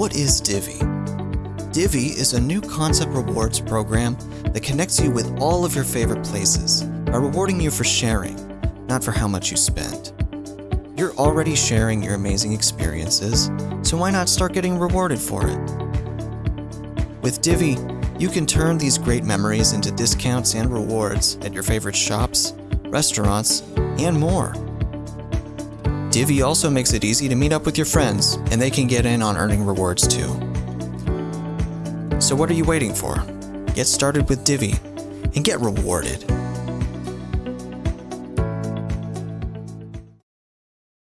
What is Divvy? Divvy is a new concept rewards program that connects you with all of your favorite places by rewarding you for sharing, not for how much you spend. You're already sharing your amazing experiences, so why not start getting rewarded for it? With Divvy, you can turn these great memories into discounts and rewards at your favorite shops, restaurants, and more. Divvy also makes it easy to meet up with your friends, and they can get in on earning rewards too. So what are you waiting for? Get started with Divvy and get rewarded.